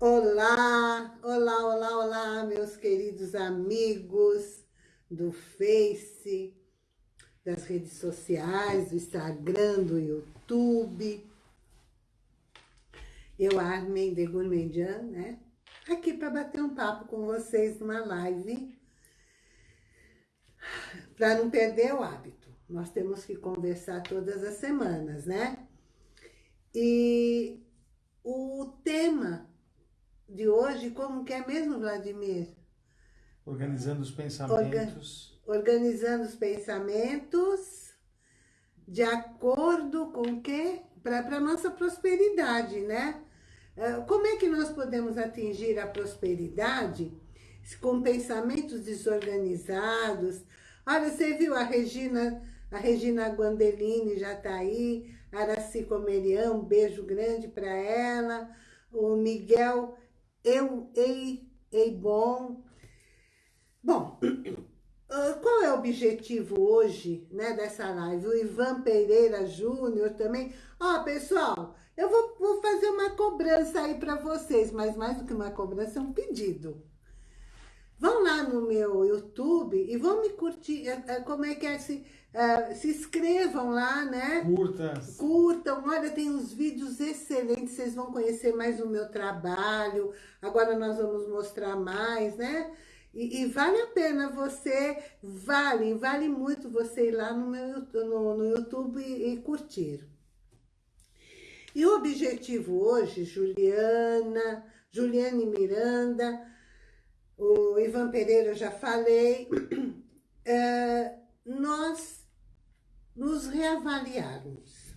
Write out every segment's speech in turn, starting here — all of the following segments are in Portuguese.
Olá, olá, olá, olá, meus queridos amigos do Face, das redes sociais, do Instagram, do YouTube. Eu, Armin de Gourmandian, né? Aqui para bater um papo com vocês numa live, para não perder o hábito. Nós temos que conversar todas as semanas, né? E o tema de hoje, como que é mesmo, Vladimir? Organizando os pensamentos. Orga organizando os pensamentos de acordo com o quê? Para a nossa prosperidade, né? É, como é que nós podemos atingir a prosperidade com pensamentos desorganizados? Olha, você viu a Regina, a Regina Guandelini já está aí, Araci Comerião, um beijo grande para ela, o Miguel eu, ei, ei bom. Bom, ah, qual é o objetivo hoje, né, dessa live? O Ivan Pereira Júnior também. Ó, pessoal, eu vou, vou fazer uma cobrança aí para vocês, mas mais do que uma cobrança, é um pedido. Vão lá no meu YouTube e vão me curtir, é, é, como é que é, se, uh, se inscrevam lá, né? Curtas. Curtam, olha, tem uns vídeos excelentes, vocês vão conhecer mais o meu trabalho, agora nós vamos mostrar mais, né? E, e vale a pena você, vale, vale muito você ir lá no, meu, no, no YouTube e, e curtir. E o objetivo hoje, Juliana, Juliane Miranda, o Ivan Pereira eu já falei, é, nós nos reavaliarmos.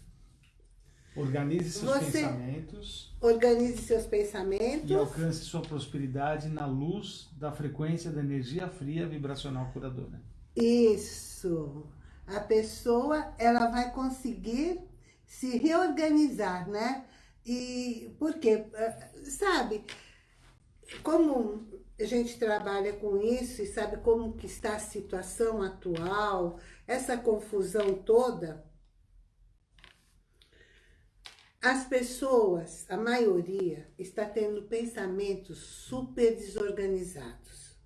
Organize seus Você pensamentos. Organize seus pensamentos. E alcance sua prosperidade na luz da frequência da energia fria vibracional curadora. Isso. A pessoa, ela vai conseguir se reorganizar, né? E por quê? Eh, sabe, como a gente trabalha com isso e sabe como que está a situação atual, essa confusão toda, as pessoas, a maioria, está tendo pensamentos super desorganizados.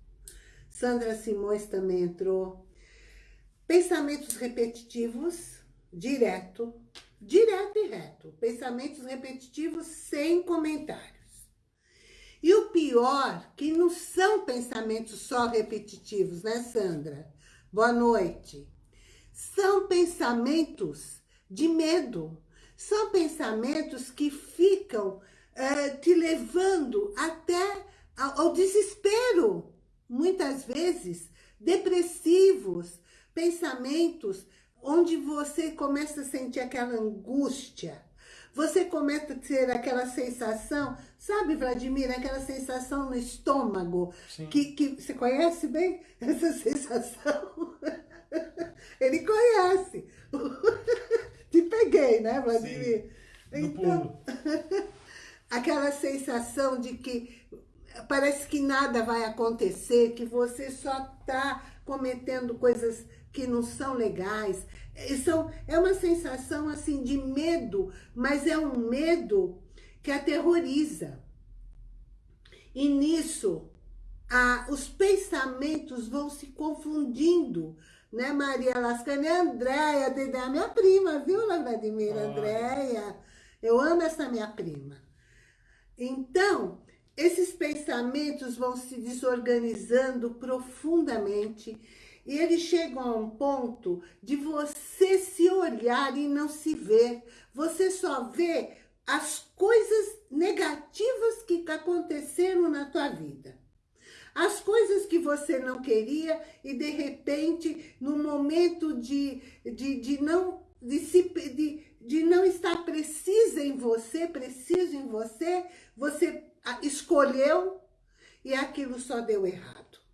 Sandra Simões também entrou. Pensamentos repetitivos, direto, direto e reto. Pensamentos repetitivos sem comentário. E o pior, que não são pensamentos só repetitivos, né, Sandra? Boa noite. São pensamentos de medo. São pensamentos que ficam é, te levando até ao desespero. Muitas vezes, depressivos, pensamentos onde você começa a sentir aquela angústia, você começa a ter aquela sensação, sabe, Vladimir, aquela sensação no estômago, que, que você conhece bem essa sensação? Ele conhece. Te peguei, né, Vladimir? Sim, então, aquela sensação de que parece que nada vai acontecer, que você só está cometendo coisas que não são legais. São, é uma sensação assim de medo, mas é um medo que aterroriza. E nisso, a, os pensamentos vão se confundindo, né, Maria Lascani? Andréia, Dedé, minha prima, viu, Vladimir? Ah. Andréia, eu amo essa minha prima. Então, esses pensamentos vão se desorganizando profundamente e eles chegam a um ponto de você se olhar e não se ver. Você só vê as coisas negativas que aconteceram na tua vida. As coisas que você não queria e de repente, no momento de, de, de não de, se, de, de não estar precisa em você, preciso em você, você escolheu e aquilo só deu errado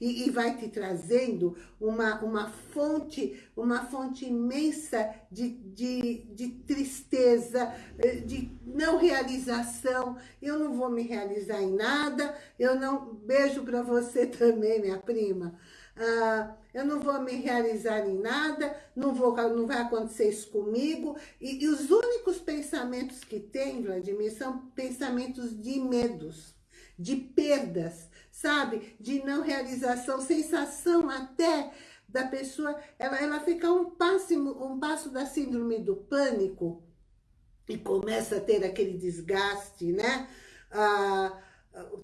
e, e vai te trazendo uma, uma fonte, uma fonte imensa de, de, de tristeza, eh, de não realização. Eu não vou me realizar em nada, eu não... Beijo para você também, minha prima. ah, eu não vou me realizar em nada, não, vou, não vai acontecer isso comigo. E, e os únicos pensamentos que tem, Vladimir, são pensamentos de medos, de perdas, sabe? De não realização, sensação até da pessoa, ela, ela fica um passo, um passo da síndrome do pânico e começa a ter aquele desgaste, né? Ah,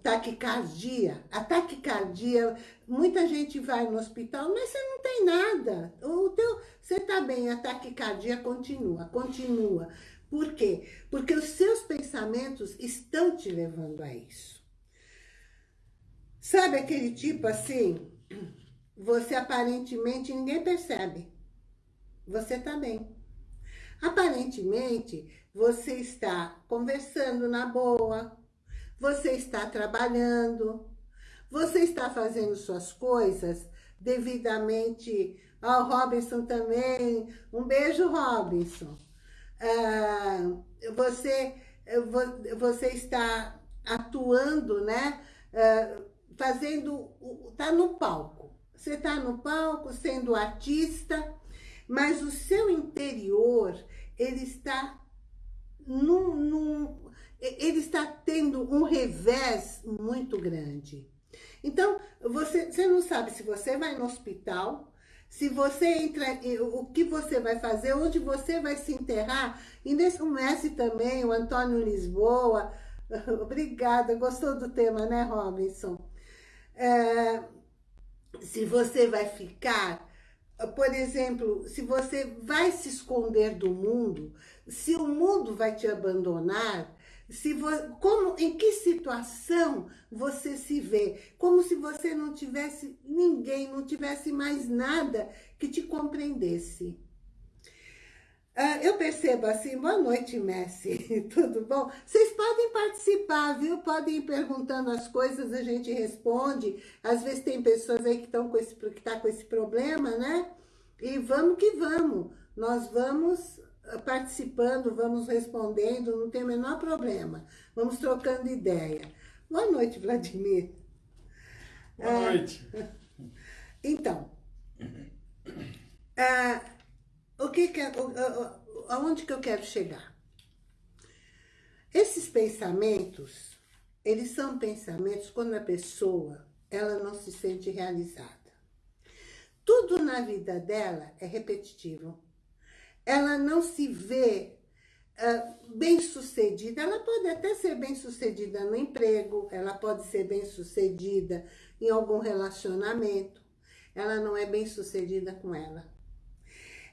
taquicardia. A taquicardia, muita gente vai no hospital, mas você não tem nada. O teu, você está bem, a taquicardia continua, continua. Por quê? Porque os seus pensamentos estão te levando a isso. Sabe aquele tipo assim, você aparentemente ninguém percebe. Você está bem. Aparentemente, você está conversando na boa, você está trabalhando, você está fazendo suas coisas devidamente. Ó, oh, Robinson também, um beijo, Robinson. Ah, você, você está atuando, né? Ah, fazendo, tá no palco. Você está no palco sendo artista, mas o seu interior, ele está num, num ele está tendo um revés muito grande. Então, você, você não sabe se você vai no hospital, se você entra, o que você vai fazer, onde você vai se enterrar. E nesse Messi também, o Antônio Lisboa. Obrigada, gostou do tema, né, Robinson? É, se você vai ficar, por exemplo, se você vai se esconder do mundo, se o mundo vai te abandonar, se como, em que situação você se vê? Como se você não tivesse ninguém, não tivesse mais nada que te compreendesse. Uh, eu percebo assim, boa noite, Messi, tudo bom? Vocês podem participar, viu? Podem ir perguntando as coisas, a gente responde. Às vezes tem pessoas aí que estão com esse, que tá com esse problema, né? E vamos que vamos. Nós vamos participando, vamos respondendo, não tem o menor problema. Vamos trocando ideia. Boa noite, Vladimir. Boa ah, noite. Então, ah, o que que, aonde que eu quero chegar? Esses pensamentos, eles são pensamentos quando a pessoa, ela não se sente realizada. Tudo na vida dela é repetitivo ela não se vê uh, bem-sucedida. Ela pode até ser bem-sucedida no emprego, ela pode ser bem-sucedida em algum relacionamento. Ela não é bem-sucedida com ela.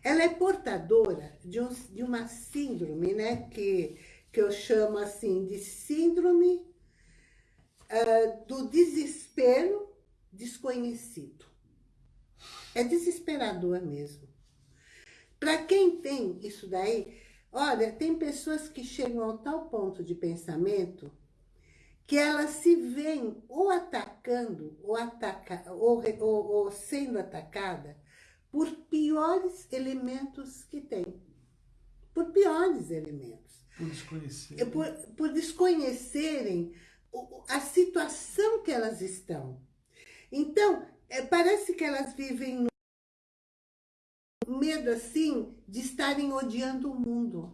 Ela é portadora de, um, de uma síndrome, né, que, que eu chamo assim de síndrome uh, do desespero desconhecido. É desesperador mesmo. Para quem tem isso daí, olha, tem pessoas que chegam ao tal ponto de pensamento que elas se veem ou atacando, ou, ataca, ou, ou, ou sendo atacada por piores elementos que tem. Por piores elementos. Por desconhecerem. Por, por desconhecerem a situação que elas estão. Então, é, parece que elas vivem medo assim de estarem odiando o mundo.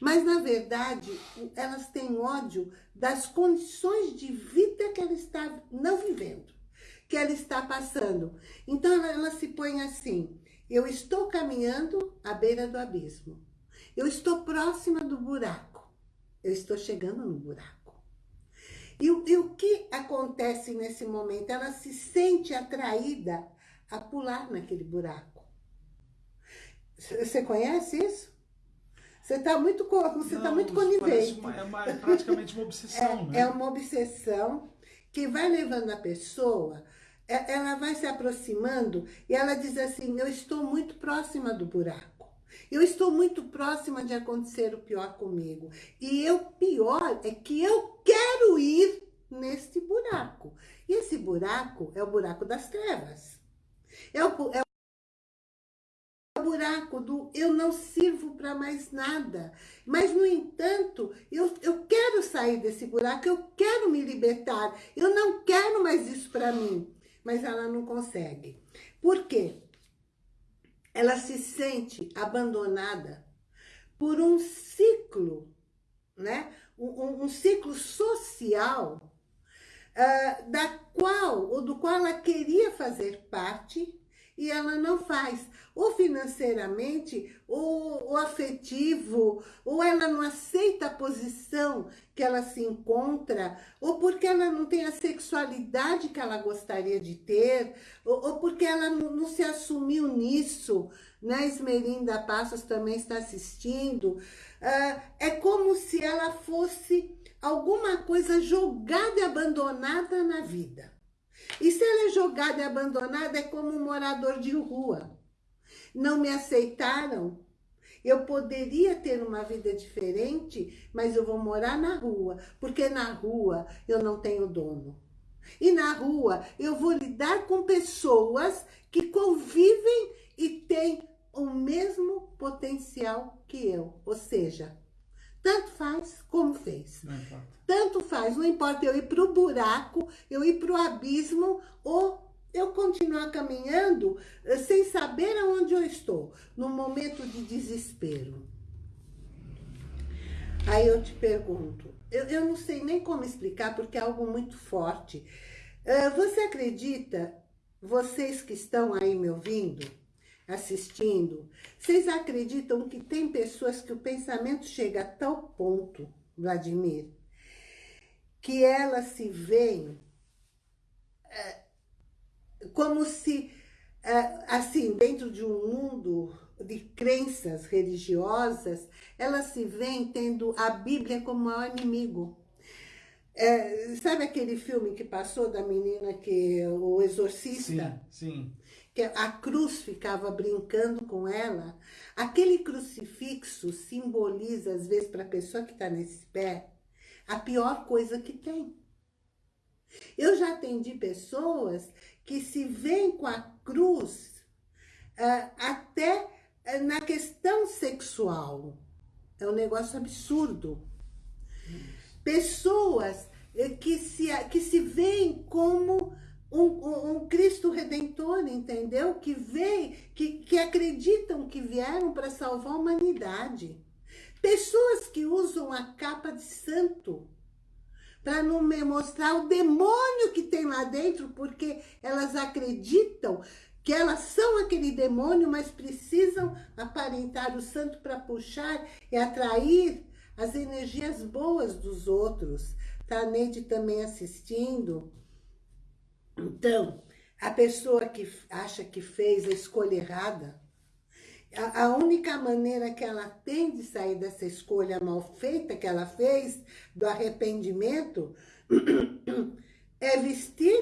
Mas, na verdade, elas têm ódio das condições de vida que ela está não vivendo, que ela está passando. Então, ela, ela se põe assim, eu estou caminhando à beira do abismo. Eu estou próxima do buraco. Eu estou chegando no buraco. E, e o que acontece nesse momento? Ela se sente atraída a pular naquele buraco. Você conhece isso? Você está muito, você tá muito conivente. Uma, é, uma, é, praticamente uma obsessão, é, né? É uma obsessão que vai levando a pessoa, ela vai se aproximando e ela diz assim, eu estou muito próxima do buraco. Eu estou muito próxima de acontecer o pior comigo. E o pior é que eu quero ir neste buraco. E esse buraco é o buraco das trevas. É o, é buraco do eu não sirvo para mais nada. Mas, no entanto, eu, eu quero sair desse buraco, eu quero me libertar, eu não quero mais isso para mim. Mas ela não consegue. Por quê? Ela se sente abandonada por um ciclo, né? um, um ciclo social uh, da qual, ou do qual ela queria fazer parte e ela não faz. Ou financeiramente, ou, ou afetivo, ou ela não aceita a posição que ela se encontra, ou porque ela não tem a sexualidade que ela gostaria de ter, ou, ou porque ela não, não, se assumiu nisso, né? Esmerinda Passos também está assistindo. Uh, é como se ela fosse alguma coisa jogada e abandonada na vida. E se ela é jogada e abandonada, é como um morador de rua. Não me aceitaram, eu poderia ter uma vida diferente, mas eu vou morar na rua, porque na rua eu não tenho dono. E na rua eu vou lidar com pessoas que convivem e têm o mesmo potencial que eu. Ou seja, tanto faz como fez. Tanto faz, não importa eu ir para o buraco, eu ir para o abismo ou eu continuar caminhando eh, sem saber aonde eu estou, num momento de desespero. Aí eu te pergunto, eu, eu não sei nem como explicar, porque é algo muito forte. Uh, você acredita, vocês que estão aí me ouvindo, assistindo, vocês acreditam que tem pessoas que o pensamento chega a tal ponto, Vladimir, que elas se veem é, como se, é, assim, dentro de um mundo de crenças religiosas, elas se veem tendo a Bíblia como maior inimigo. É, sabe aquele filme que passou da menina que o exorcista? Sim, sim que a cruz ficava brincando com ela, aquele crucifixo simboliza, às vezes, para a pessoa que está nesse pé, a pior coisa que tem. Eu já atendi pessoas que se veem com a cruz uh, até uh, na questão sexual. É um negócio absurdo. Pessoas uh, que se, que se veem como um, um, Cristo Redentor, entendeu? Que vem, que, que acreditam que vieram para salvar a humanidade. Pessoas que usam a capa de santo para não mostrar o demônio que tem lá dentro, porque elas acreditam que elas são aquele demônio, mas precisam aparentar o santo para puxar e atrair as energias boas dos outros. Tá a Neide também assistindo. Então, a pessoa que acha que fez a escolha errada, a, a única maneira que ela tem de sair dessa escolha mal feita que ela fez, do arrependimento, é vestir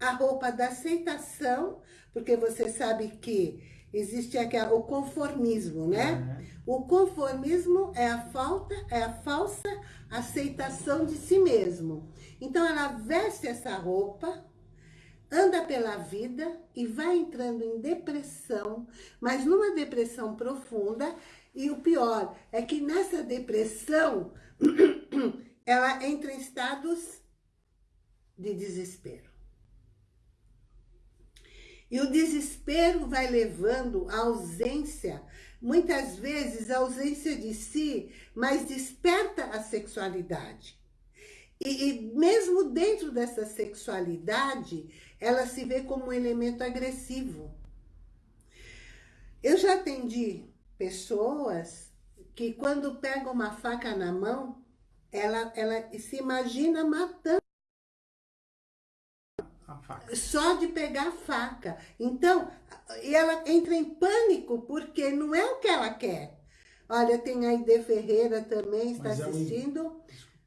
a roupa da aceitação, porque você sabe que existe aqui o conformismo, né? Uhum. O conformismo é a falta, é a falsa aceitação de si mesmo. Então ela veste essa roupa, anda pela vida e vai entrando em depressão, mas numa depressão profunda, e o pior é que nessa depressão, ela entra em estados de desespero. E o desespero vai levando à ausência, muitas vezes a ausência de si, mas desperta a sexualidade. E, e mesmo dentro dessa sexualidade, ela se vê como um elemento agressivo. Eu já atendi pessoas que quando pegam uma faca na mão, ela, ela se imagina matando. Só de pegar a faca. Então, ela entra em pânico, porque não é o que ela quer. Olha, tem a Ide Ferreira também, está Mas assistindo. É um...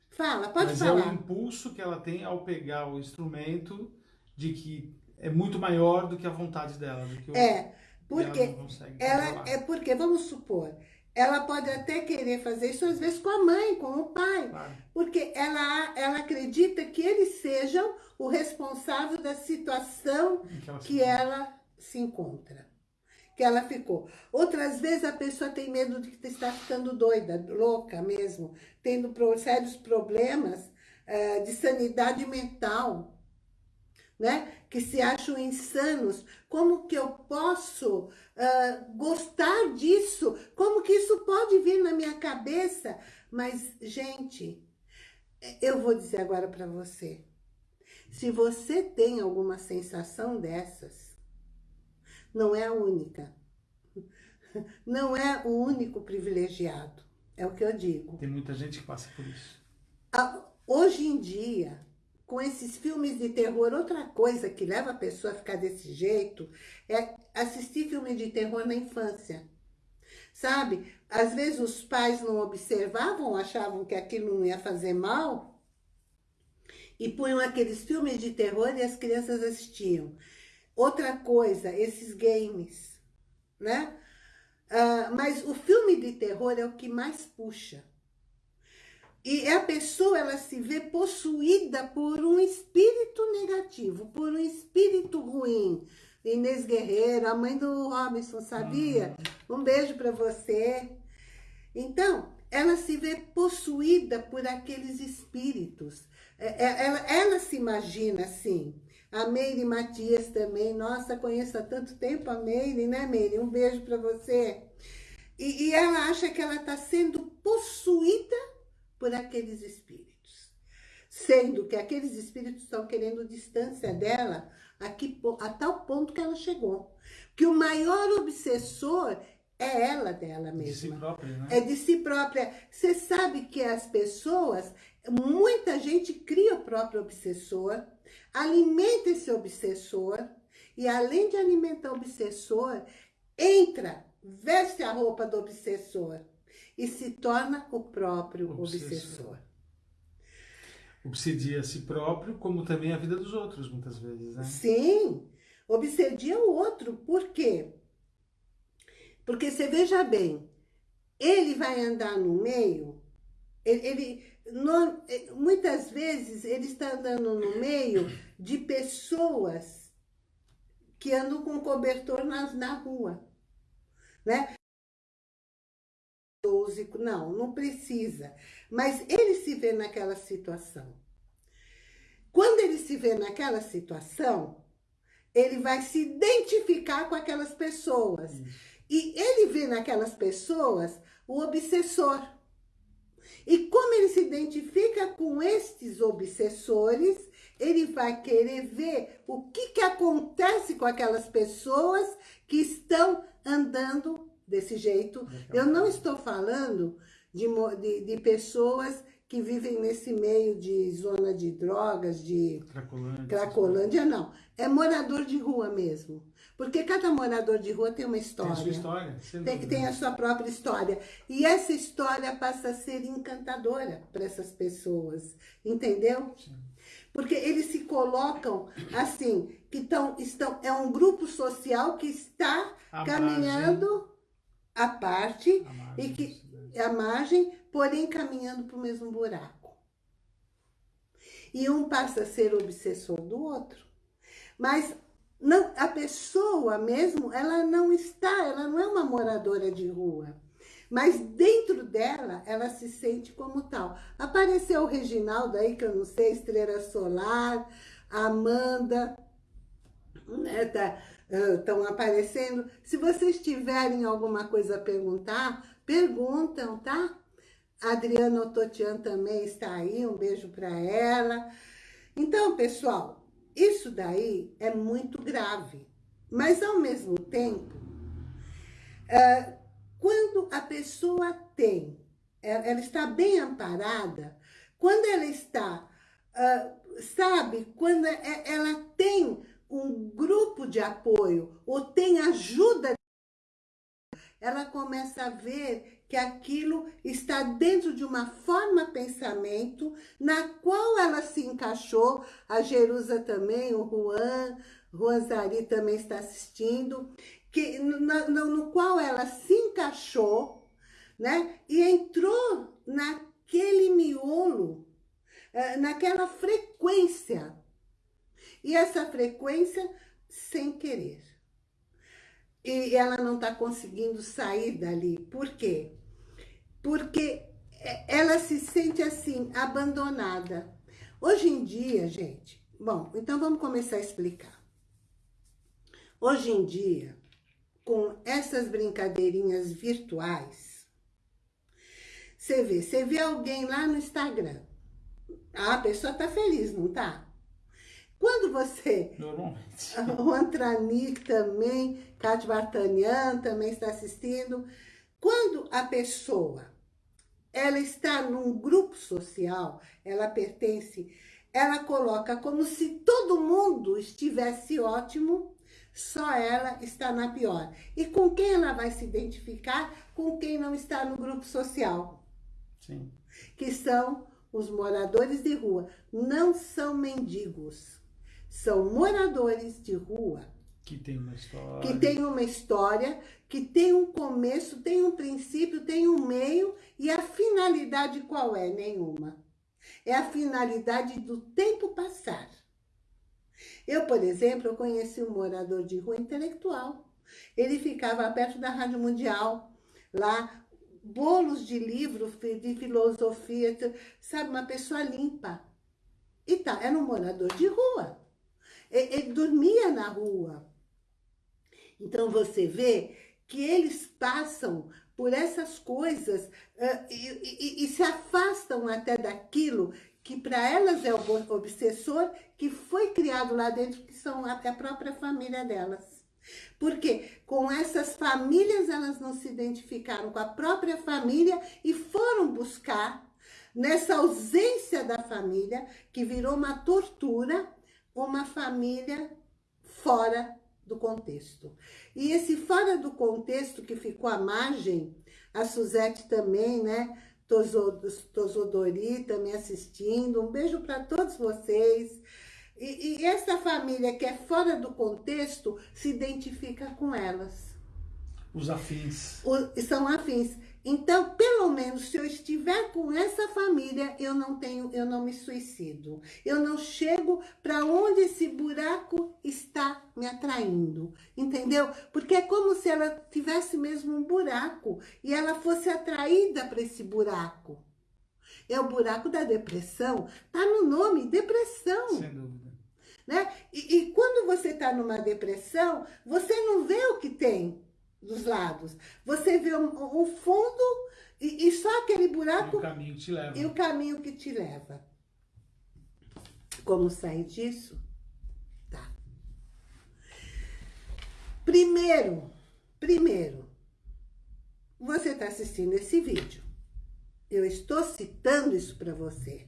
Fala, pode Mas falar. Mas é o impulso que ela tem ao pegar o instrumento de que é muito maior do que a vontade dela. É, porque ela, ela é porque, vamos supor, ela pode até querer fazer isso às vezes com a mãe, com o pai, claro. porque ela, ela acredita que eles sejam o responsável da situação que ela, que ela se encontra, que ela ficou. Outras vezes a pessoa tem medo de estar ficando doida, louca mesmo, tendo sérios problemas uh, de sanidade mental, né? Que se acham insanos. Como que eu posso uh, gostar disso? Como que isso pode vir na minha cabeça? Mas, gente, eu vou dizer agora para você. Se você tem alguma sensação dessas, não é a única. Não é o único privilegiado. É o que eu digo. Tem muita gente que passa por isso. Hoje em dia, com esses filmes de terror, outra coisa que leva a pessoa a ficar desse jeito é assistir filme de terror na infância. Sabe? Às vezes os pais não observavam, achavam que aquilo não ia fazer mal e punham aqueles filmes de terror e as crianças assistiam. Outra coisa, esses games, né? Uh, mas o filme de terror é o que mais puxa. E a pessoa, ela se vê possuída por um espírito negativo, por um espírito ruim. Inês Guerreiro, a mãe do Robinson, sabia? Uhum. Um beijo para você. Então, ela se vê possuída por aqueles espíritos. É, é, ela, ela se imagina assim. A Meire Matias também. Nossa, conheço há tanto tempo a Meire, né, Meire? Um beijo para você. E, e ela acha que ela está sendo possuída por aqueles espíritos. Sendo que aqueles espíritos estão querendo distância dela aqui, a tal ponto que ela chegou. Que o maior obsessor é ela dela mesma. De si própria, né? É de si própria. Você sabe que as pessoas, muita gente cria o próprio obsessor, alimenta esse obsessor, e além de alimentar o obsessor, entra, veste a roupa do obsessor e se torna o próprio obsessor. obsessor. Obsedia a si próprio, como também a vida dos outros, muitas vezes, né? Sim, obsedia o outro. Por quê? Porque você veja bem, ele vai andar no meio, ele, ele no, muitas vezes ele está andando no meio de pessoas que andam com cobertor na, na rua, né? Não, não precisa. Mas ele se vê naquela situação. Quando ele se vê naquela situação, ele vai se identificar com aquelas pessoas. Isso. E ele vê naquelas pessoas o obsessor. E como ele se identifica com estes obsessores, ele vai querer ver o que, que acontece com aquelas pessoas que estão andando desse jeito. Eu não estou falando de, de, de, pessoas que vivem nesse meio de zona de drogas, de Cracolândia, Cracolândia não. É morador de rua mesmo. Porque cada morador de rua tem uma história. Tem a sua história. Tem, tem a sua própria história. E essa história passa a ser encantadora para essas pessoas. Entendeu? Sim. Porque eles se colocam assim, que tão, estão, é um grupo social que está a caminhando a parte a e que a margem, porém caminhando para o mesmo buraco. E um passa a ser obsessor do outro. Mas não, a pessoa mesmo, ela não está, ela não é uma moradora de rua. Mas dentro dela, ela se sente como tal. Apareceu o Reginaldo aí, que eu não sei, Estrela Solar, Amanda, né, tá, estão aparecendo. Se vocês tiverem alguma coisa a perguntar, perguntam, tá? A Adriana Ototian também está aí, um beijo para ela. Então, pessoal, isso daí é muito grave. Mas, ao mesmo tempo, quando a pessoa tem, é, ela está bem amparada, quando ela está, sabe, quando é, ela tem um grupo de apoio ou tem ajuda, ela começa a ver que aquilo está dentro de uma forma pensamento na qual ela se encaixou. A Jerusa também, o Juan, Zari também está assistindo, que, no, no, no qual ela se encaixou, né? E entrou naquele miolo, eh, naquela frequência e essa frequência sem querer. E ela não está conseguindo sair dali. Por quê? Porque ela se sente assim, abandonada. Hoje em dia, gente, Bom, então vamos começar a explicar. Hoje em dia, com essas brincadeirinhas virtuais, você vê, você vê alguém lá no Instagram, ah, a pessoa tá feliz, não tá? Quando você... Normalmente. O Antranik também, Cátia Bartanian também está assistindo. Quando a pessoa, ela está num grupo social, ela pertence, ela coloca como se todo mundo estivesse ótimo, só ela está na pior. E com quem ela vai se identificar? Com quem não está no grupo social. Sim. Que são os moradores de rua. Não são mendigos são moradores de rua. Que tem uma história. Que tem uma história, que tem um começo, tem um princípio, tem um meio, e a finalidade qual é? Nenhuma. É a finalidade do tempo passar. Eu, por exemplo, eu conheci um morador de rua intelectual. Ele ficava perto da Rádio Mundial, lá, bolos de livro de filosofia, sabe, uma pessoa limpa. E tá, era um morador de rua. Ele dormia na rua. Então você vê que eles passam por essas coisas uh, e, e, e, se afastam até daquilo que para elas é o obsessor que foi criado lá dentro, que são a própria família delas. Porque com essas famílias elas não se identificaram com a própria família e foram buscar nessa ausência da família, que virou uma tortura, uma família fora do contexto. E esse fora do contexto que ficou à margem, a Suzete também, né? Tosodori também assistindo. Um beijo para todos vocês. E, e, essa família que é fora do contexto se identifica com elas. Os afins. O, são afins. Então, pelo menos, se eu estiver com essa família, eu não tenho, eu não me suicido. Eu não chego para onde esse buraco está me atraindo, entendeu? Porque é como se ela tivesse mesmo um buraco e ela fosse atraída para esse buraco. É o buraco da depressão, tá no nome, depressão. Sem dúvida. Né? E, e quando você está numa depressão, você não vê o que tem dos lados. Você vê o, o fundo e, e, só aquele buraco... E o caminho que te leva. E o caminho que te leva. Como sair disso? Tá. Primeiro, primeiro, você está assistindo esse vídeo. Eu estou citando isso para você.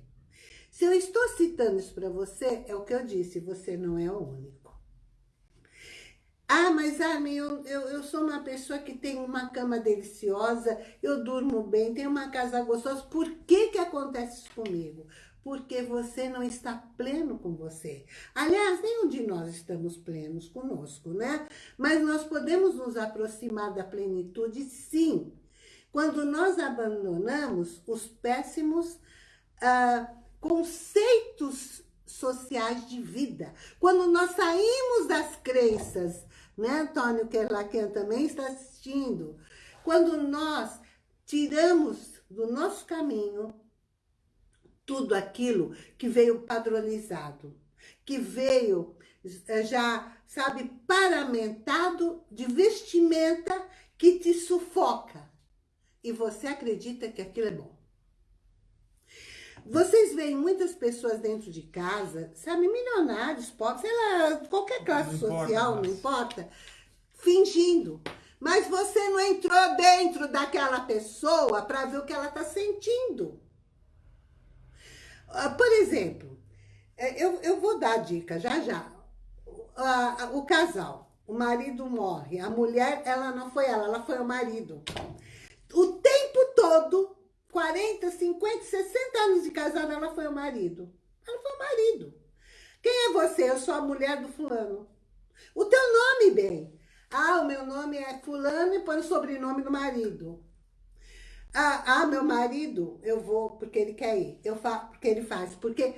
Se eu estou citando isso para você, é o que eu disse, você não é o único. Ah, mas Armin, eu, eu, eu, sou uma pessoa que tem uma cama deliciosa, eu durmo bem, tenho uma casa gostosa. Por que que acontece isso comigo? Porque você não está pleno com você. Aliás, nenhum de nós estamos plenos conosco, né? Mas nós podemos nos aproximar da plenitude, sim. Quando nós abandonamos os péssimos ah, conceitos sociais de vida. Quando nós saímos das crenças né, Antônio Kerlaken também está assistindo. Quando nós tiramos do nosso caminho tudo aquilo que veio padronizado, que veio eh, já, sabe, paramentado de vestimenta que te sufoca. E você acredita que aquilo é bom. Vocês veem muitas pessoas dentro de casa, sabe, milionários, pobres, sei lá, qualquer classe não social, importa, não importa, fingindo. Mas você não entrou dentro daquela pessoa para ver o que ela está sentindo. Ah, por exemplo, é, eu, eu vou dar dica já já. O casal, o marido morre, a mulher, ela não foi ela, ela foi o marido. O tempo todo 40, 50, 60 anos de casada, ela foi o marido. Ela foi o marido. Quem é você? Eu sou a mulher do fulano. O teu nome, bem. Ah, o meu nome é fulano e põe o sobrenome do marido. Ah, ah, meu marido, eu vou porque ele quer ir. Eu faço porque ele faz. Porque,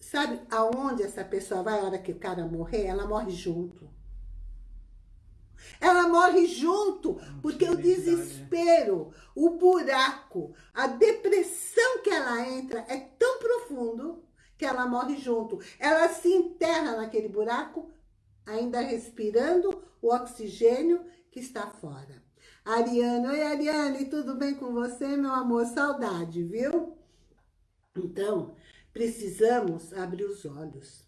sabe aonde essa pessoa vai a hora que o cara morrer? Ela morre junto. Ela morre junto, porque o desespero, o buraco, a depressão que ela entra é tão profundo que ela morre junto. Ela se enterra naquele buraco, ainda respirando o oxigênio que está fora. Ariane, oi Ariane, tudo bem com você, meu amor? Saudade, viu? Então, precisamos abrir os olhos.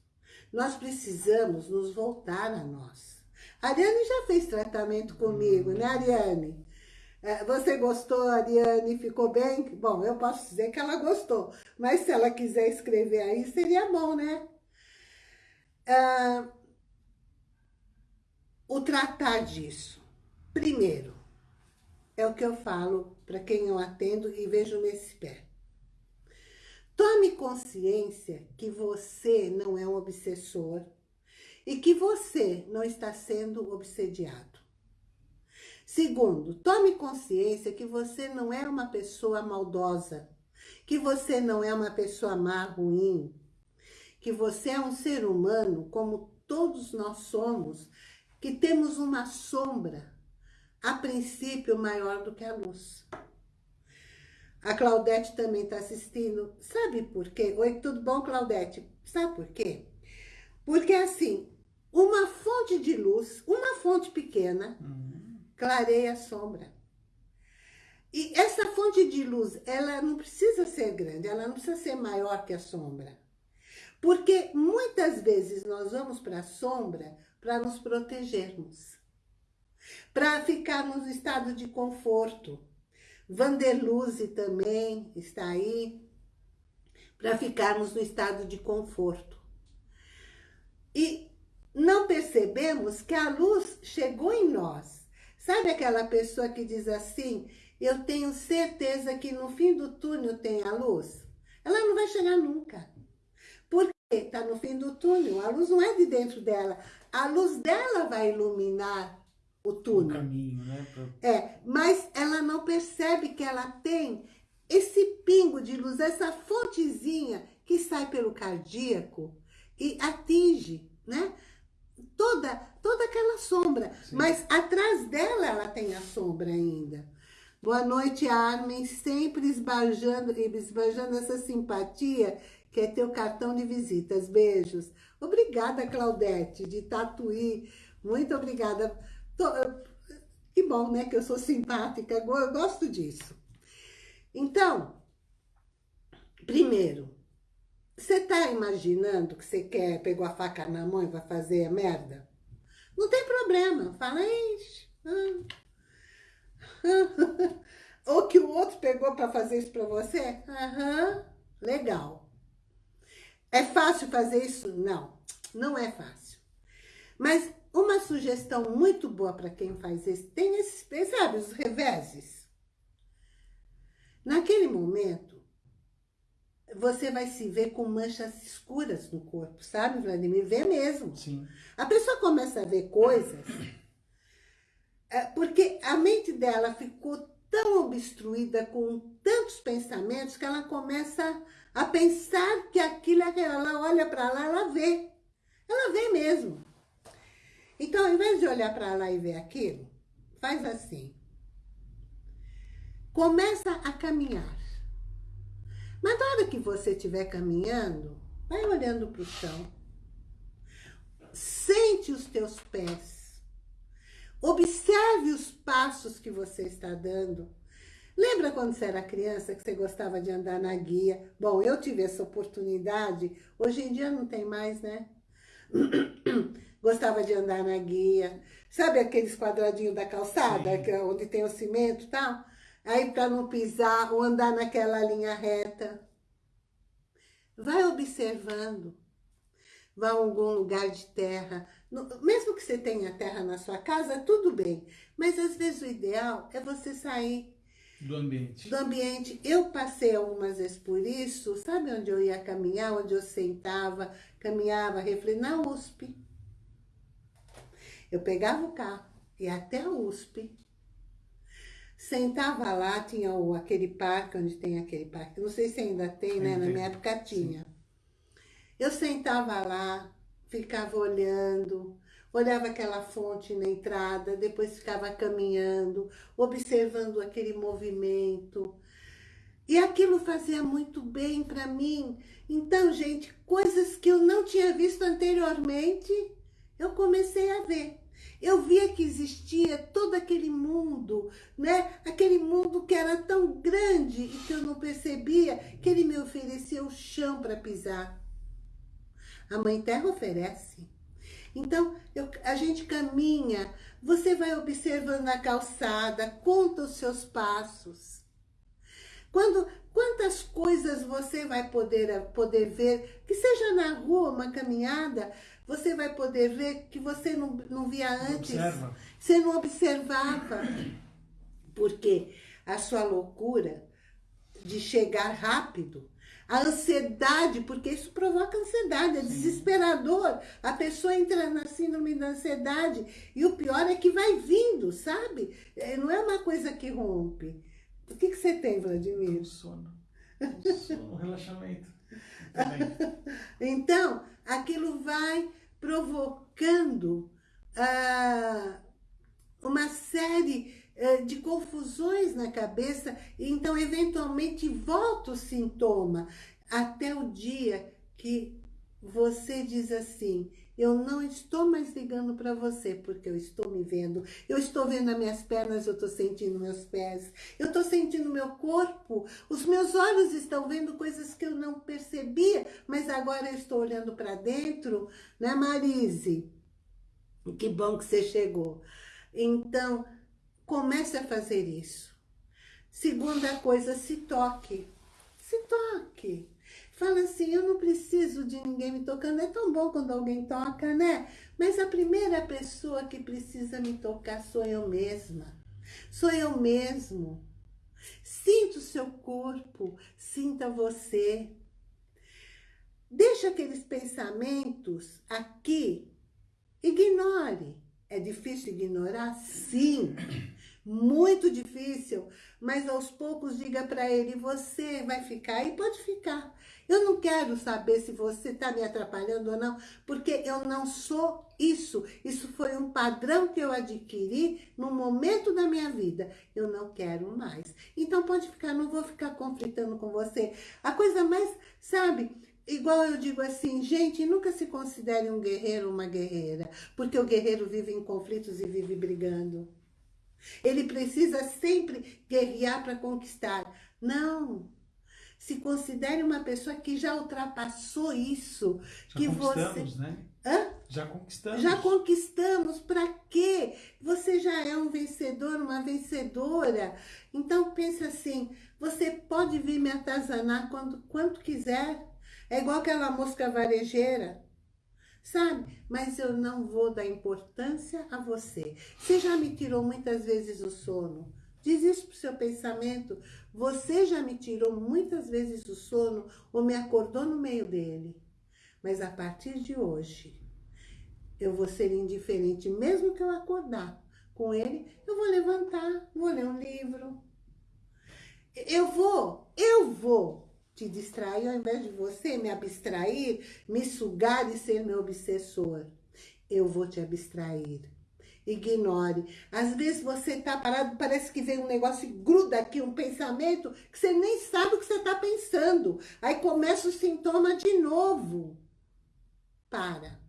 Nós precisamos nos voltar a nós. Ariane já fez tratamento comigo, né, Ariane? É, você gostou, Ariane? Ficou bem? Bom, eu posso dizer que ela gostou. Mas se ela quiser escrever aí, seria bom, né? Ah, o tratar disso. Primeiro, é o que eu falo para quem eu atendo e vejo nesse pé. Tome consciência que você não é um obsessor e que você não está sendo obsediado. Segundo, tome consciência que você não é uma pessoa maldosa, que você não é uma pessoa má, ruim, que você é um ser humano como todos nós somos, que temos uma sombra, a princípio maior do que a luz. A Claudete também está assistindo. Sabe por quê? Oi, tudo bom, Claudete? Sabe por quê? Porque, assim, uma fonte de luz, uma fonte pequena, uhum. clareia a sombra. E essa fonte de luz, ela não precisa ser grande, ela não precisa ser maior que a sombra. Porque muitas vezes nós vamos para a sombra para nos protegermos. Para ficarmos no estado de conforto. Vanderluze também está aí, para ficarmos no estado de conforto. E não percebemos que a luz chegou em nós. Sabe aquela pessoa que diz assim, eu tenho certeza que no fim do túnel tem a luz? Ela não vai chegar nunca. Porque está no fim do túnel, a luz não é de dentro dela. A luz dela vai iluminar o túnel. O caminho, né? Pra... É, mas ela não percebe que ela tem esse pingo de luz, essa fontezinha que sai pelo cardíaco e atinge, né? Toda, toda aquela sombra. Sim. Mas atrás dela, ela tem a sombra ainda. Boa noite, Armin. Sempre esbanjando, esbanjando essa simpatia que é teu cartão de visitas. Beijos. Obrigada, Claudete, de Tatuí. Muito obrigada. Que bom, né? Que eu sou simpática. Eu gosto disso. Então, primeiro, você tá imaginando que você quer, pegou a faca na mão e vai fazer a merda? Não tem problema. Fala, ixi. Ou que o outro pegou para fazer isso para você? Aham, legal. É fácil fazer isso? Não, não é fácil. Mas uma sugestão muito boa para quem faz isso, tem esses, sabe, os reveses. Naquele momento, você vai se ver com manchas escuras no corpo, sabe, Vladimir? Vê mesmo. Sim. A pessoa começa a ver coisas, é, porque a mente dela ficou tão obstruída com tantos pensamentos que ela começa a pensar que aquilo é real. Ela olha para lá, ela vê. Ela vê mesmo. Então, ao invés de olhar para lá e ver aquilo, faz assim. Começa a caminhar. Mas na hora que você estiver caminhando, vai olhando para o chão. Sente os teus pés. Observe os passos que você está dando. Lembra quando você era criança que você gostava de andar na guia? Bom, eu tive essa oportunidade. Hoje em dia não tem mais, né? gostava de andar na guia. Sabe aqueles quadradinhos da calçada, que, é onde tem o cimento e tal? Aí para não pisar ou andar naquela linha reta. Vai observando. Vá a algum lugar de terra. Mesmo que você tenha terra na sua casa, tudo bem. Mas às vezes o ideal é você sair do ambiente. Do ambiente. Eu passei algumas vezes por isso. Sabe onde eu ia caminhar? Onde eu sentava, caminhava, refletia? Na USP. Eu pegava o carro, ia até a USP, sentava lá, tinha o, aquele parque, onde tem aquele parque, não sei se ainda tem, né? Na minha época tinha. Sim. Eu sentava lá, ficava olhando, olhava aquela fonte na entrada, depois ficava caminhando, observando aquele movimento. E aquilo fazia muito bem para mim. Então, gente, coisas que eu não tinha visto anteriormente, eu comecei a ver. Eu via que existia todo aquele mundo, né? Aquele mundo que era tão grande e que eu não percebia que ele me oferecia o chão para pisar. A Mãe Terra oferece. Então, eu, a gente caminha, você vai observando a calçada, conta os seus passos. Quando, quantas coisas você vai poder, poder ver, que seja na rua, uma caminhada, você vai poder ver que você não, não via antes. Observa. Você não observava. Porque a sua loucura de chegar rápido, a ansiedade, porque isso provoca ansiedade, é desesperador. A pessoa entra na síndrome da ansiedade e o pior é que vai vindo, sabe? É, não é uma coisa que rompe. O que, que você tem, Vladimir? Um sono. Um sono, um relaxamento. então, aquilo vai provocando ah, uma série ah, de confusões na cabeça, e então eventualmente volta o sintoma, até o dia que você diz assim, eu não estou mais ligando para você, porque eu estou me vendo. Eu estou vendo as minhas pernas, eu estou sentindo meus pés. Eu estou sentindo meu corpo. Os meus olhos estão vendo coisas que eu não percebia, mas agora eu estou olhando para dentro. Né, Marise? Que bom que você chegou. Então, comece a fazer isso. Segunda coisa, se toque. Se toque. Fala assim, eu não preciso de ninguém me tocando. É tão bom quando alguém toca, né? Mas a primeira pessoa que precisa me tocar sou eu mesma. Sou eu mesmo. Sinta o seu corpo, sinta você. Deixa aqueles pensamentos aqui. Ignore. É difícil ignorar? Sim muito difícil, mas aos poucos diga para ele, você vai ficar e pode ficar. Eu não quero saber se você está me atrapalhando ou não, porque eu não sou isso. Isso foi um padrão que eu adquiri no momento da minha vida. Eu não quero mais. Então pode ficar, não vou ficar conflitando com você. A coisa mais, sabe, Igual eu digo assim, gente, nunca se considere um guerreiro uma guerreira, porque o guerreiro vive em conflitos e vive brigando. Ele precisa sempre guerrear para conquistar. Não. Se considere uma pessoa que já ultrapassou isso. Já que conquistamos, você... né? Hã? Já conquistamos. Já conquistamos. Para quê? Você já é um vencedor, uma vencedora. Então, pense assim, você pode vir me atazanar quando, quanto quiser. É igual aquela mosca varejeira sabe? Mas eu não vou dar importância a você. Você já me tirou muitas vezes o sono. Diz isso pro seu pensamento. Você já me tirou muitas vezes o sono ou me acordou no meio dele. Mas a partir de hoje, eu vou ser indiferente, mesmo que eu acordar com ele, eu vou levantar, vou ler um livro. Eu vou, eu vou te distrair, ao invés de você me abstrair, me sugar e ser meu obsessor. Eu vou te abstrair. Ignore. Às vezes você tá parado, parece que vem um negócio e gruda aqui, um pensamento, que você nem sabe o que você tá pensando. Aí começa o sintoma de novo. Para.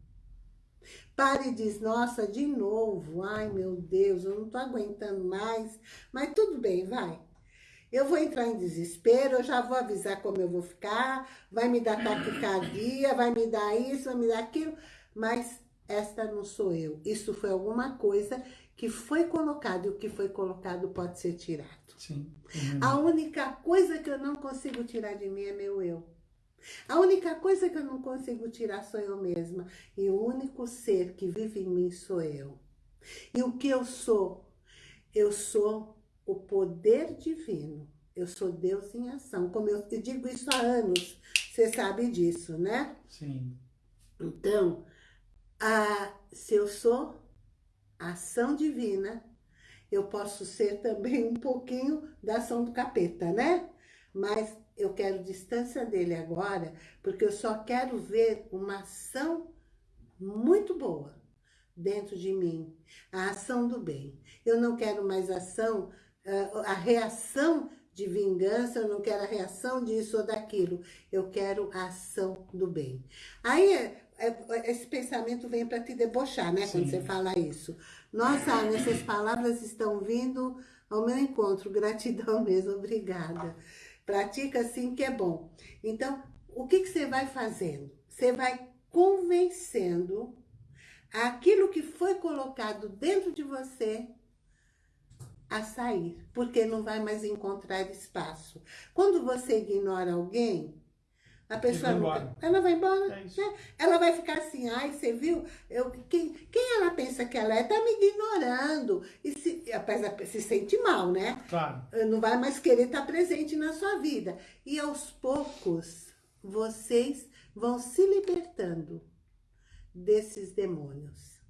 Para e diz, nossa, de novo. Ai, meu Deus, eu não tô aguentando mais. Mas tudo bem, vai. Eu vou entrar em desespero, eu já vou avisar como eu vou ficar, vai me dar taquicardia, vai me dar isso, vai me dar aquilo, mas esta não sou eu. Isso foi alguma coisa que foi colocado e o que foi colocado pode ser tirado. Sim. A única coisa que eu não consigo tirar de mim é meu eu. A única coisa que eu não consigo tirar sou eu mesma. E o único ser que vive em mim sou eu. E o que eu sou? Eu sou o poder divino. Eu sou Deus em ação. Como eu digo isso há anos, você sabe disso, né? Sim. Então, se eu sou ação divina, eu posso ser também um pouquinho da ação do capeta, né? Mas eu quero distância dele agora, porque eu só quero ver uma ação muito boa dentro de mim, a ação do bem. Eu não quero mais ação a reação de vingança, eu não quero a reação disso ou daquilo. Eu quero a ação do bem. Aí, esse pensamento vem para te debochar, né? Sim. Quando você fala isso. Nossa, Ana, essas palavras estão vindo ao meu encontro. Gratidão mesmo, obrigada. Pratica assim que é bom. Então, o que, que você vai fazendo? Você vai convencendo aquilo que foi colocado dentro de você a sair, porque não vai mais encontrar espaço. Quando você ignora alguém, a pessoa nunca, ela vai embora. É né? Ela vai ficar assim, ai, você viu? Eu, quem, quem ela pensa que ela é? Tá me ignorando. E se, apesar, se sente mal, né? Claro. Não vai mais querer estar presente na sua vida. E aos poucos, vocês vão se libertando desses demônios.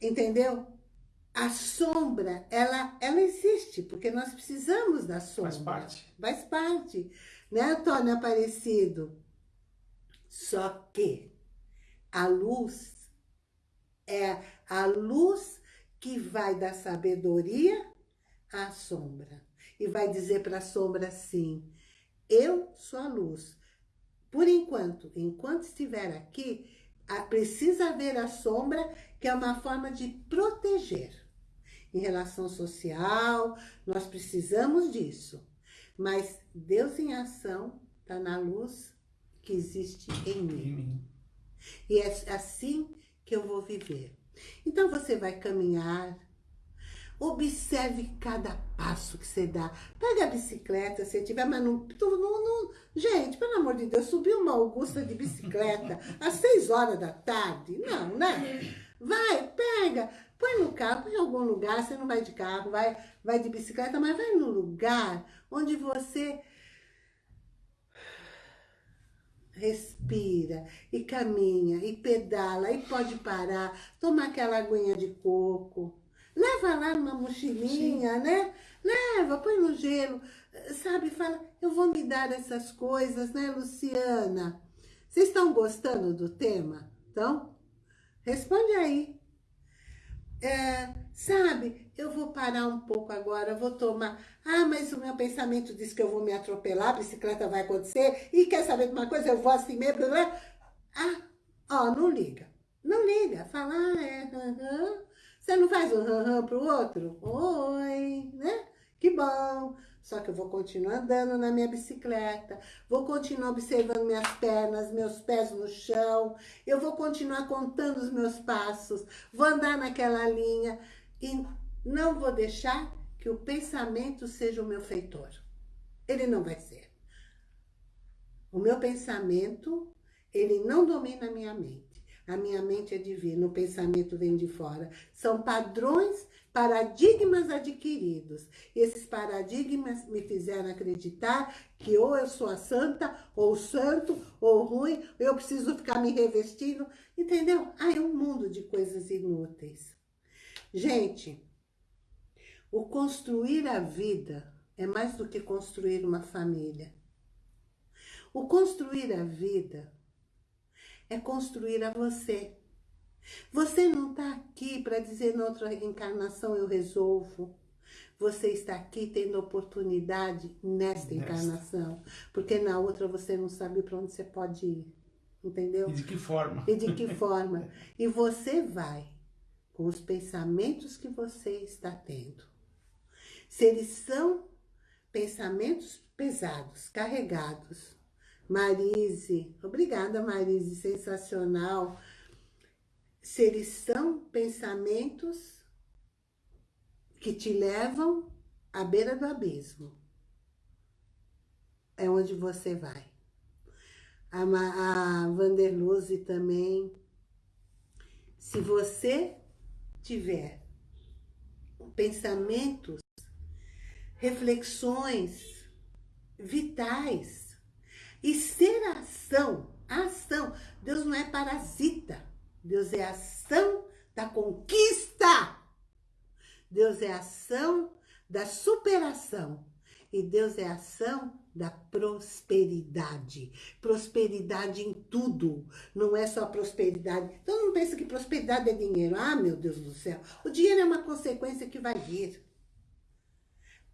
Entendeu? A sombra, ela, ela existe, porque nós precisamos da sombra. Faz parte. Faz parte. Né, Antônio Aparecido? Só que a luz é a luz que vai dar sabedoria à sombra. E vai dizer para a sombra assim, eu sou a luz. Por enquanto, enquanto estiver aqui, precisa haver a sombra, que é uma forma de proteger. Em relação social, nós precisamos disso. Mas Deus em ação está na luz que existe em mim. E é assim que eu vou viver. Então você vai caminhar, observe cada passo que você dá. Pega a bicicleta, se tiver, mas não, não, não... Gente, pelo amor de Deus, subiu uma Augusta de bicicleta às seis horas da tarde? Não, né? Vai, pega, põe no carro, põe em algum lugar, você não vai de carro, vai, vai de bicicleta, mas vai no lugar onde você respira e caminha e pedala e pode parar, tomar aquela aguinha de coco, leva lá numa mochilinha, Sim. né? Leva, põe no gelo, sabe? Fala, eu vou me dar essas coisas, né, Luciana? Vocês estão gostando do tema? Então, responde aí. É, sabe, eu vou parar um pouco agora, vou tomar... Ah, mas o meu pensamento diz que eu vou me atropelar, a bicicleta vai acontecer, e quer saber de uma coisa? Eu vou assim mesmo? Ah, ó, não liga. Não liga, fala, ah, é. Você não faz um aham uhum pro outro? Oi, né? Que bom. Só que eu vou continuar andando na minha bicicleta, vou continuar observando minhas pernas, meus pés no chão, eu vou continuar contando os meus passos, vou andar naquela linha e não vou deixar que o pensamento seja o meu feitor. Ele não vai ser. O meu pensamento, ele não domina a minha mente. A minha mente é divina, o pensamento vem de fora. São padrões paradigmas adquiridos. Esses paradigmas me fizeram acreditar que ou eu sou a santa, ou santo, ou ruim, eu preciso ficar me revestindo, entendeu? Ah, é um mundo de coisas inúteis. Gente, o construir a vida é mais do que construir uma família. O construir a vida é construir a você. Você não está aqui para dizer na outra encarnação eu resolvo. Você está aqui tendo oportunidade nesta encarnação. Porque na outra você não sabe para onde você pode ir. Entendeu? E de que forma. E de que forma. E você vai com os pensamentos que você está tendo. Se eles são pensamentos pesados, carregados. Marise, obrigada Marise, sensacional se eles são pensamentos que te levam à beira do abismo. É onde você vai. A, a também. Se você tiver pensamentos, reflexões vitais e ser ação, ação. Deus não é parasita. Deus é ação da conquista. Deus é ação da superação. E Deus é ação da prosperidade. Prosperidade em tudo. Não é só prosperidade. Então não pensa que prosperidade é dinheiro. Ah, meu Deus do céu. O dinheiro é uma consequência que vai vir.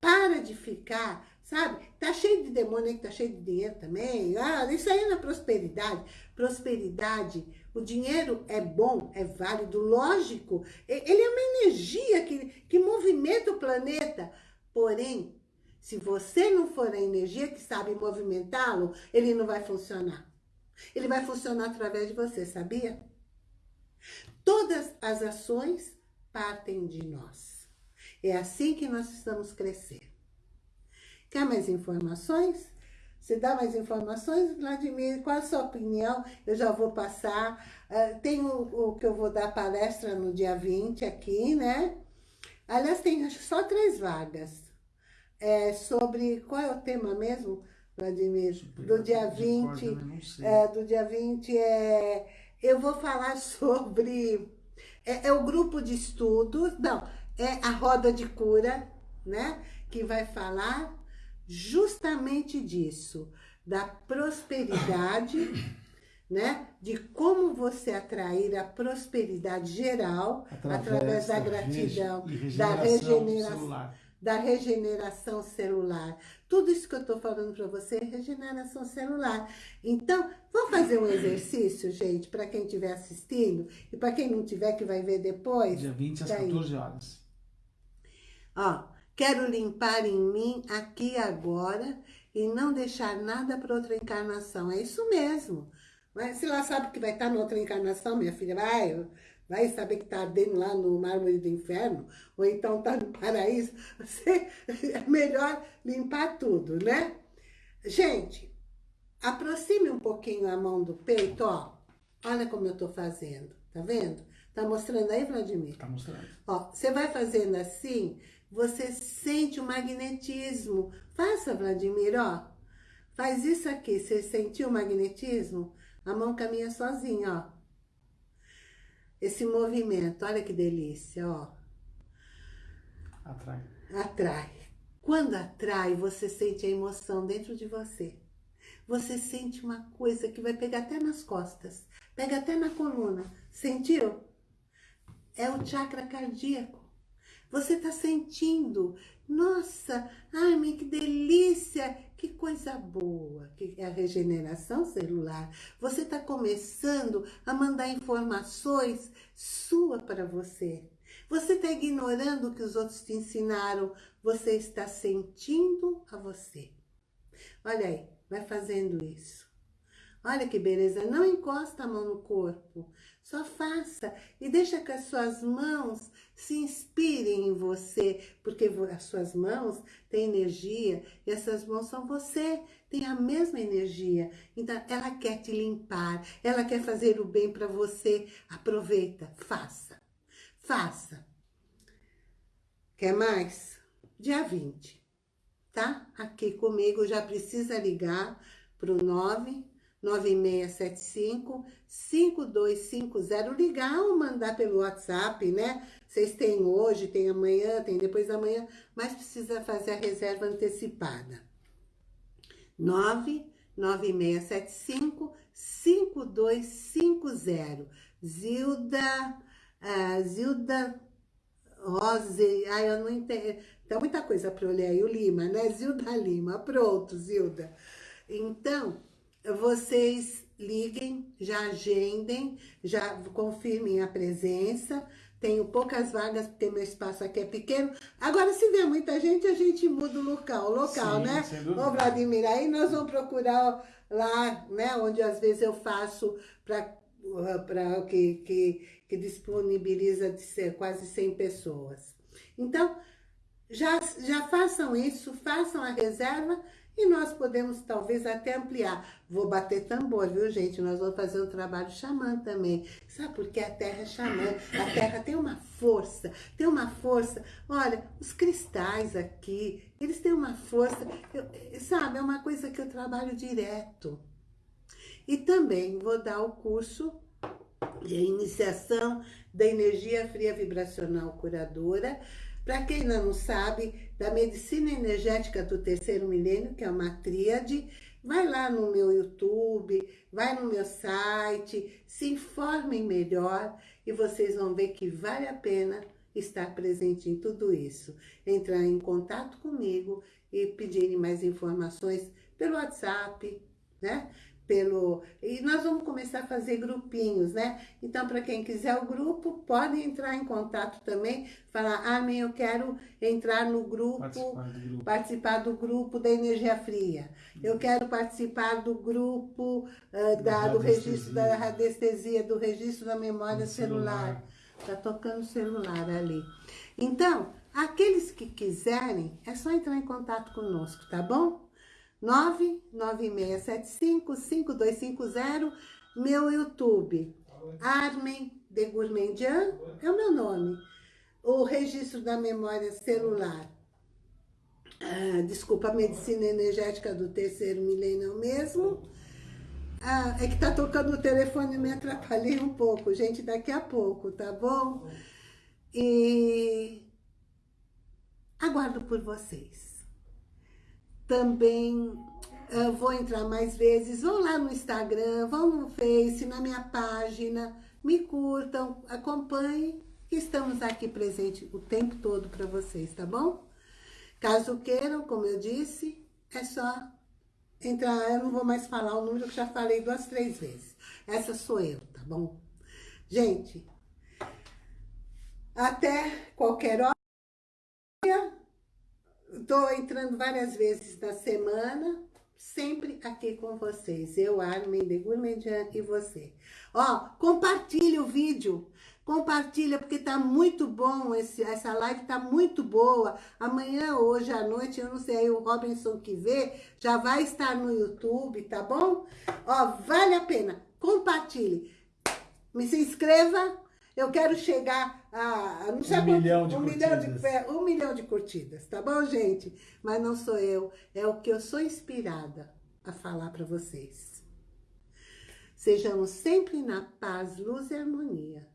Para de ficar, sabe? Tá cheio de demônio aí que tá cheio de dinheiro também. Ah, isso aí não é prosperidade. Prosperidade, o dinheiro é bom, é válido, lógico. Ele é uma energia que, que movimenta o planeta. Porém, se você não for a energia que sabe movimentá-lo, ele não vai funcionar. Ele vai funcionar através de você, sabia? Todas as ações partem de nós. É assim que nós precisamos crescer. Quer mais informações? Você dá mais informações, Vladimir? Qual a sua opinião? Eu já vou passar. Uh, tem o, o, que eu vou dar palestra no dia 20 aqui, né? Aliás, tem só três vagas. É sobre... Qual é o tema mesmo, Vladimir? Do dia 20. É, do dia 20 é... Eu vou falar sobre... É, é o grupo de estudos... Não, é a roda de cura, né? Que vai falar justamente disso, da prosperidade, né? De como você atrair a prosperidade geral através, através da, da, gratidão, da regeneração, celular. da regeneração celular. Tudo isso que eu estou falando para você é regeneração celular. Então, vamos fazer um exercício, gente, para quem estiver assistindo e para quem não tiver que vai ver depois. Dia 20 às tá 14 horas. Ó, Quero limpar em mim aqui e agora e não deixar nada para outra encarnação. É isso mesmo. Mas se lá sabe que vai estar na outra encarnação, minha filha, vai, vai saber que está ardendo lá no mármore do inferno, ou então está no paraíso. Você, é melhor limpar tudo, né? Gente, aproxime um pouquinho a mão do peito, ó. Olha como eu estou fazendo, tá vendo? Tá mostrando aí, Vladimir? Tá mostrando. Ó, você vai fazendo assim, você sente o magnetismo. Faça, Vladimir, ó. Faz isso aqui. Você sentiu o magnetismo? A mão caminha sozinha, ó. Esse movimento, olha que delícia, ó. Atrai. Atrai. Quando atrai, você sente a emoção dentro de você. Você sente uma coisa que vai pegar até nas costas. Pega até na coluna. Sentiu? É o chakra cardíaco. Você está sentindo, nossa, ai, que delícia, que coisa boa, que é a regeneração celular. Você está começando a mandar informações sua para você. Você está ignorando o que os outros te ensinaram, você está sentindo a você. Olha aí, vai fazendo isso. Olha que beleza, não encosta a mão no corpo, só faça e deixa que as suas mãos se inspirem em você, porque as suas mãos têm energia e essas mãos são você, tem a mesma energia. Então, ela quer te limpar, ela quer fazer o bem para você. Aproveita, faça, faça. Quer mais? Dia 20, tá? Aqui comigo, já precisa ligar para o 9 9675 5250, ligar ou mandar pelo WhatsApp, né? Vocês têm hoje, tem amanhã, tem depois da manhã, mas precisa fazer a reserva antecipada. 99675 5250. Zilda, uh, Zilda Rose, ai, eu não entendo, tem muita coisa para olhar aí, o Lima, né? Zilda Lima, pronto, Zilda. Então, vocês liguem, já agendem, já confirmem a presença. Tenho poucas vagas, porque meu espaço aqui é pequeno. Agora, se vier muita gente, a gente muda o local, o local, Sim, né? Ô, Vladimir, aí nós vamos procurar lá, né? Onde às vezes eu faço para para que, que, que disponibiliza de ser quase 100 pessoas. Então, já, já façam isso, façam a reserva e nós podemos talvez até ampliar. Vou bater tambor, viu gente? Nós vamos fazer um trabalho xamã também. Sabe por que a terra é xamã? A terra tem uma força, tem uma força. Olha, os cristais aqui, eles têm uma força. Eu, sabe, é uma coisa que eu trabalho direto. E também vou dar o curso de iniciação da energia fria vibracional curadora, para quem ainda não sabe, da medicina energética do terceiro milênio, que é uma tríade, vai lá no meu YouTube, vai no meu site, se informem melhor e vocês vão ver que vale a pena estar presente em tudo isso. Entrar em contato comigo e pedirem mais informações pelo WhatsApp, né? Pelo... E nós vamos começar a fazer grupinhos, né? Então, para quem quiser o grupo, pode entrar em contato também, falar, ah, eu quero entrar no grupo participar, do grupo, participar do grupo da energia fria. Eu quero participar do grupo uh, da, do registro da radiestesia, do registro da memória celular. Está tocando o celular ali. Então, aqueles que quiserem, é só entrar em contato conosco, tá bom? 99675-5250, meu YouTube, Armen de Gourmandian, é o meu nome. O registro da memória celular, ah, desculpa, a medicina energética do terceiro milênio mesmo. Ah, é que tá tocando o telefone me atrapalhei um pouco, gente, daqui a pouco, tá bom? E aguardo por vocês também uh, vou entrar mais vezes. Vão lá no Instagram, vão no Face, na minha página, me curtam, acompanhem. Estamos aqui presente o tempo todo para vocês, tá bom? Caso queiram, como eu disse, é só entrar. Eu não vou mais falar o número que já falei duas, três vezes. Essa sou eu, tá bom? Gente, até qualquer hora. Estou entrando várias vezes na semana, sempre aqui com vocês. Eu, Armin de Gourmandian e você. Ó, compartilha o vídeo. Compartilha, porque tá muito bom, esse, essa live tá muito boa. Amanhã, hoje à noite, eu não sei, aí o Robinson que vê, já vai estar no YouTube, tá bom? Ó, vale a pena. Compartilhe. Me se inscreva, eu quero chegar a, não sei um, quanto, milhão de um, milhão de, um milhão de curtidas, tá bom, gente? Mas não sou eu, é o que eu sou inspirada a falar para vocês. Sejamos sempre na paz, luz e harmonia,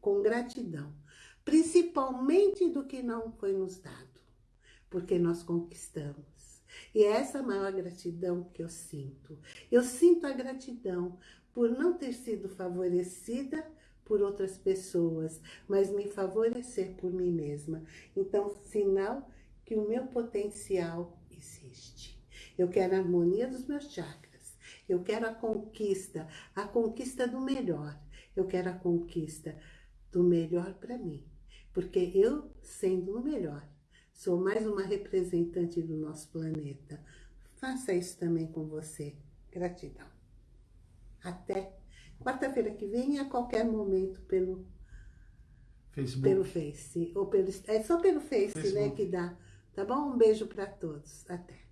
com gratidão, principalmente do que não foi nos dado, porque nós conquistamos. E é essa maior gratidão que eu sinto. Eu sinto a gratidão por não ter sido favorecida por outras pessoas, mas me favorecer por mim mesma. Então, sinal que o meu potencial existe. Eu quero a harmonia dos meus chakras. Eu quero a conquista, a conquista do melhor. Eu quero a conquista do melhor para mim. Porque eu, sendo o melhor, sou mais uma representante do nosso planeta. Faça isso também com você. Gratidão. Até Quarta-feira que vem, a qualquer momento, pelo Facebook. Pelo Face. Ou pelo, é só pelo Face, né, Facebook. né, que dá. Tá bom? Um beijo para todos. Até.